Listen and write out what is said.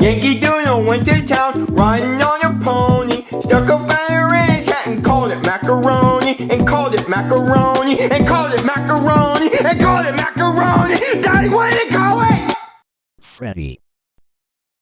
Yankee Doodle went to town, riding on a pony. Stuck a feather in his hat and called it macaroni. And called it macaroni. And called it macaroni. And called it macaroni. Daddy, where did it go? Freddy.